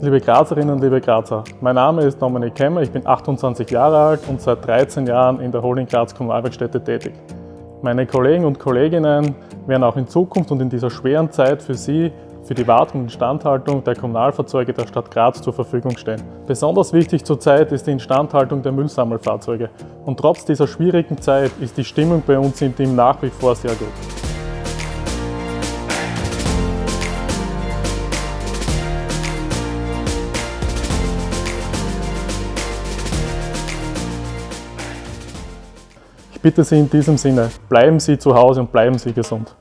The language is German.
Liebe Grazerinnen, liebe Grazer, mein Name ist Dominik Kemmer, ich bin 28 Jahre alt und seit 13 Jahren in der Holding Graz Kommunalwerkstätte tätig. Meine Kollegen und Kolleginnen werden auch in Zukunft und in dieser schweren Zeit für Sie für die Wartung und Instandhaltung der Kommunalfahrzeuge der Stadt Graz zur Verfügung stehen. Besonders wichtig zurzeit ist die Instandhaltung der Müllsammelfahrzeuge. Und trotz dieser schwierigen Zeit ist die Stimmung bei uns im Team nach wie vor sehr gut. Ich bitte Sie in diesem Sinne, bleiben Sie zu Hause und bleiben Sie gesund.